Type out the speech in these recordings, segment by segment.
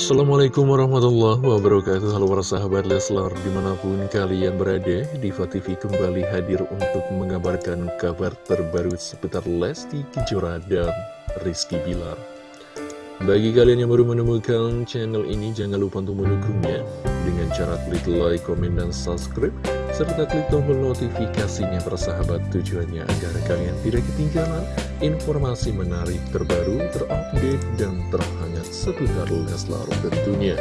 Assalamualaikum warahmatullahi wabarakatuh. Halo para sahabat Leslar Di mana pun kalian berada Diva TV kembali hadir untuk mengabarkan kabar terbaru seputar Lesti Kejora dan Rizky Bilar. Bagi kalian yang baru menemukan channel ini Jangan lupa untuk mendukungnya. Dengan cara klik like, komen, dan subscribe serta klik tombol notifikasinya persahabat tujuannya agar kalian tidak ketinggalan informasi menarik terbaru, terupdate, dan terhangat seputar Leslar tentunya.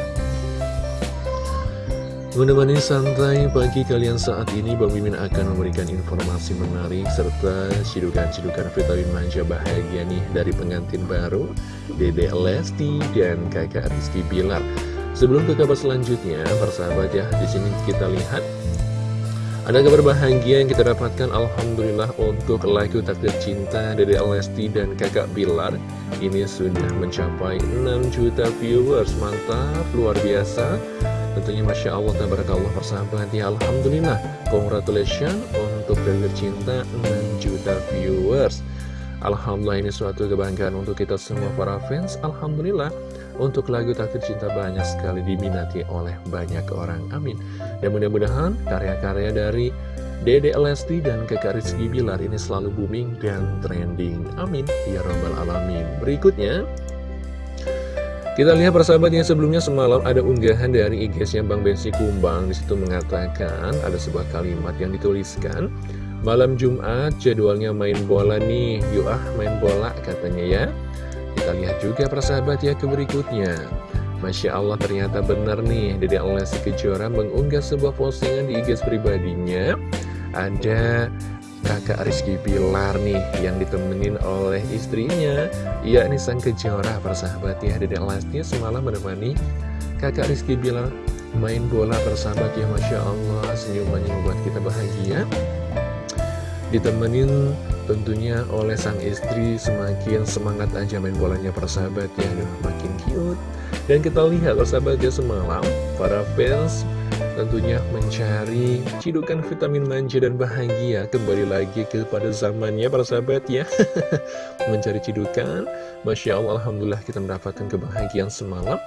Menemani santai pagi kalian saat ini, Bang Mimin akan memberikan informasi menarik serta cidukan-cidukan vitamin manja bahagia nih dari pengantin baru, Dede Lesti dan kakak Rizky Bilar. Sebelum ke kabar selanjutnya, persahabat ya, di sini kita lihat ada kabar bahagia yang kita dapatkan Alhamdulillah untuk lagu takdir cinta dari Lesti dan kakak Bilar. Ini sudah mencapai 6 juta viewers. Mantap, luar biasa. Tentunya Masya Allah, Tabarakallah persahabat. Ya Alhamdulillah, congratulations untuk takdir cinta 6 juta viewers. Alhamdulillah ini suatu kebanggaan untuk kita semua para fans. Alhamdulillah untuk lagu Takdir Cinta banyak sekali diminati oleh banyak orang, amin. Dan mudah-mudahan karya-karya dari Dede Lesti dan Kakak Rizky Bilar ini selalu booming dan trending, amin. Ya Rabbal Alamin. Berikutnya kita lihat persahabat yang sebelumnya semalam ada unggahan dari IG-nya Bang Bensi Kumbang. Di situ mengatakan ada sebuah kalimat yang dituliskan Malam Jumat jadwalnya main bola nih. Yuk ah main bola katanya ya kita lihat juga persahabat ya ke berikutnya. Masya Allah ternyata benar nih. Dede Lesti Kejora mengunggah sebuah postingan di IG pribadinya. Ada kakak Rizky Pilar nih yang ditemenin oleh istrinya yakni Sang Kejora. Persahabat ya Dede Lesti semalam menemani kakak Rizky Pilar main bola persahabat ya. Masya Allah senyumannya membuat kita bahagia. Ditemenin tentunya oleh sang istri semakin semangat aja main bolanya persahabat ya Aduh, makin cute. Dan kita lihat persahabatnya semalam para fans tentunya mencari cidukan vitamin manja dan bahagia. Kembali lagi kepada zamannya para sahabat ya mencari cidukan. Masya Allah Alhamdulillah kita mendapatkan kebahagiaan semalam.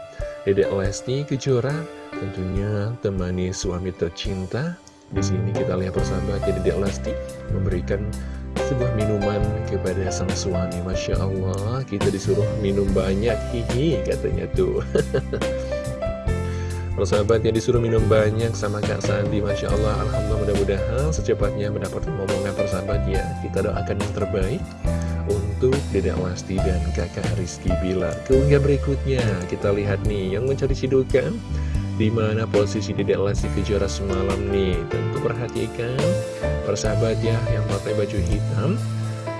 Dedek Lesti Kejora tentunya temani suami tercinta. Di sini kita lihat persahabat jadi Dedek Lesti memberikan sebuah minuman kepada sang suami. Masya Allah kita disuruh minum banyak. Hihi katanya tuh. Persahabat yang disuruh minum banyak sama Kak Sandi Masya Allah Alhamdulillah mudah-mudahan secepatnya mendapatkan momongan persahabat ya Kita doakan yang terbaik untuk Dedek Wasti dan kakak Rizky Bilar. Keunggah berikutnya kita lihat nih yang mencari sidukan di mana posisi Dedek Lesti Kejora semalam nih? Tentu perhatikan persahabat ya yang pakai baju hitam.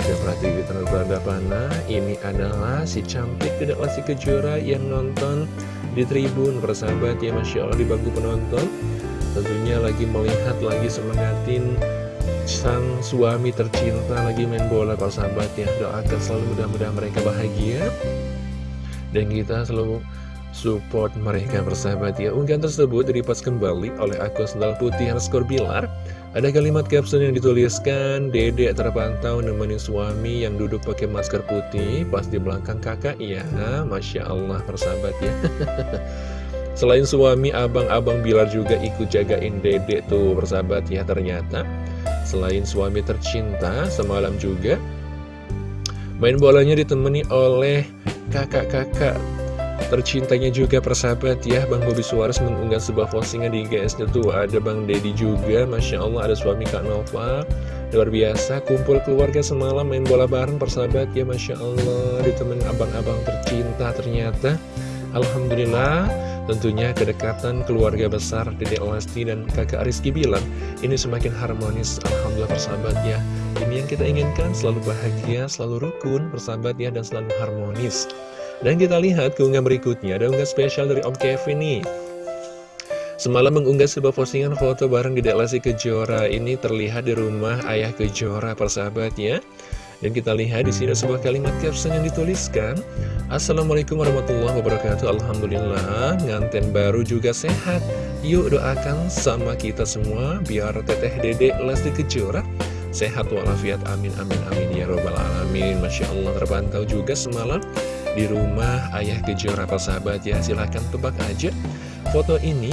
Dan perhatikan berada mana Ini adalah si cantik Dedek Lesti Kejora yang nonton di tribun. Persahabat ya Masya Allah di bangku penonton. Tentunya lagi melihat, lagi semangatin sang suami tercinta lagi main bola. Persahabat ya Doakan selalu mudah-mudahan mereka bahagia. Dan kita selalu support mereka bersahabat ya Unggahan tersebut diripas kembali oleh akun sendal putih underscore bilar Ada kalimat caption yang dituliskan Dedek terpantau nemenin suami yang duduk pakai masker putih Pas di belakang kakak. Ya Masya Allah bersahabat ya. Selain suami, abang-abang Bilar juga ikut jagain dedek tuh bersahabat ya ternyata. Selain suami tercinta, semalam juga Main bolanya ditemani oleh kakak-kakak tercintanya juga persahabat ya Bang Bobi Suarez mengunggah sebuah postingan di IGS tuh ada Bang Dedi juga Masya Allah ada suami Kak Nova. Luar biasa kumpul keluarga semalam main bola bareng persahabat ya Masya Allah ditemen abang-abang tercinta ternyata. Alhamdulillah tentunya kedekatan keluarga besar Dede Lesti dan kakak Rizky bilang ini semakin harmonis Alhamdulillah persahabat ya. Ini yang kita inginkan selalu bahagia selalu rukun persahabat ya dan selalu harmonis dan kita lihat keunggahan berikutnya, ada unggah spesial dari Om Kevin nih. Semalam mengunggah sebuah postingan foto bareng di Lesti Kejora. Ini terlihat di rumah ayah Kejora, persahabat ya. Dan kita lihat di sini sebuah kalimat caption yang dituliskan. Assalamualaikum warahmatullahi wabarakatuh. Alhamdulillah nganten baru juga sehat. Yuk doakan sama kita semua Biar teteh dedek Lesti Kejora Sehat walafiat. Amin amin amin. Ya robbal alamin. Masya Allah terpantau juga semalam di rumah ayah kejora sahabat ya. Silahkan tebak aja foto ini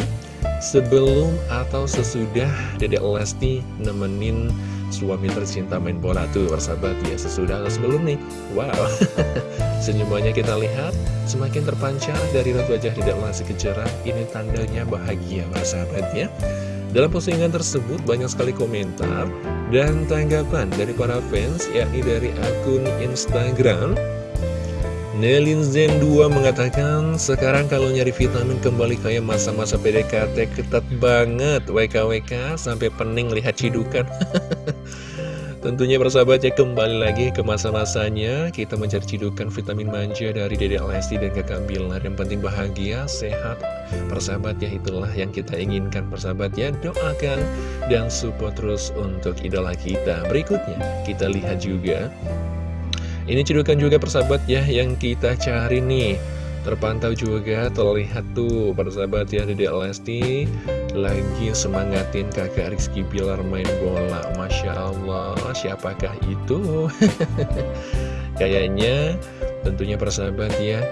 sebelum atau sesudah Dedek Lesti nemenin suami tercinta main bola. Tuh persahabat ya sesudah atau sebelum nih? Wow. Senyumannya kita lihat semakin terpancar dari raut wajah Dedek Lesti Kejora. Ini tandanya bahagia persahabat ya. Dalam postingan tersebut banyak sekali komentar dan tanggapan dari para fans yakni dari akun Instagram Nelin Zen 2 mengatakan, sekarang kalau nyari vitamin kembali kayak masa-masa PDKT ketat banget, WKWK sampai pening lihat cidukan. Tentunya persahabat ya kembali lagi ke masa-masanya. Kita mencari cidukan vitamin manja dari Dede Lesti dan kakak Bilar. Yang penting bahagia, sehat, persahabat ya itulah yang kita inginkan. Persahabat ya Doakan dan support terus untuk idola kita. Berikutnya kita lihat juga ini cedukan juga persahabat ya yang kita cari nih. Terpantau juga terlihat tuh persahabat ya Dede Lesti Lagi semangatin kakak Rizky Bilar main bola. Masya Allah siapakah itu? Kayaknya tentunya persahabat ya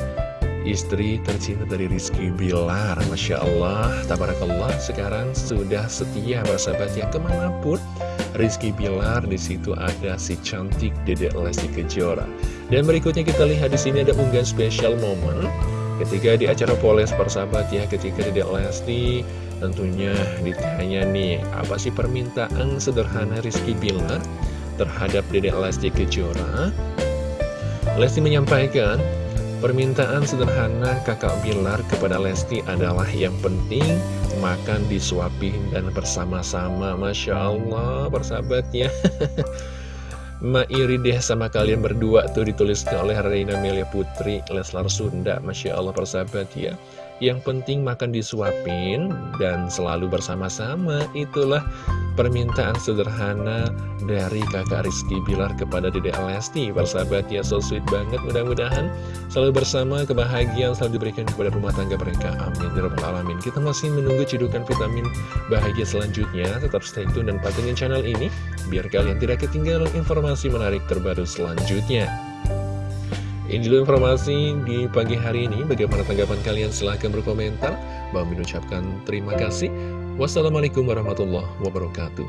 Istri tercinta dari Rizky Bilar. Masya Allah Tabarakallah sekarang sudah setia persahabat ya ke mana pun Rizky Bilar, di situ ada si cantik Dedek Lesti Kejora. Dan berikutnya kita lihat di sini ada unggahan spesial momen ketika di acara Poles persahabat ya, ketika Dedek Lesti tentunya ditanya nih, apa sih permintaan sederhana Rizky Bilar terhadap Dedek Lesti Kejora? Lesti menyampaikan, Permintaan sederhana kakak Bilar kepada Lesti adalah yang penting. Makan disuapin dan bersama-sama. Masya Allah persahabatnya. Ma iri deh sama kalian berdua tuh dituliskan oleh Reina Melia Putri Leslar Sunda. Masya Allah persahabat ya Yang penting makan disuapin dan selalu bersama-sama. Itulah permintaan sederhana dari kakak Rizky Bilar kepada Dede Lesti Persahabat ya, so sweet banget Mudah-mudahan selalu bersama kebahagiaan selalu diberikan kepada rumah tangga mereka Amin ya Alamin Kita masih menunggu cidukan vitamin bahagia selanjutnya Tetap stay tune dan pantengin channel ini Biar kalian tidak ketinggalan informasi menarik terbaru selanjutnya ini dulu informasi di pagi hari ini. Bagaimana tanggapan kalian? Silahkan berkomentar. Bang mengucapkan terima kasih. Wassalamualaikum warahmatullahi wabarakatuh.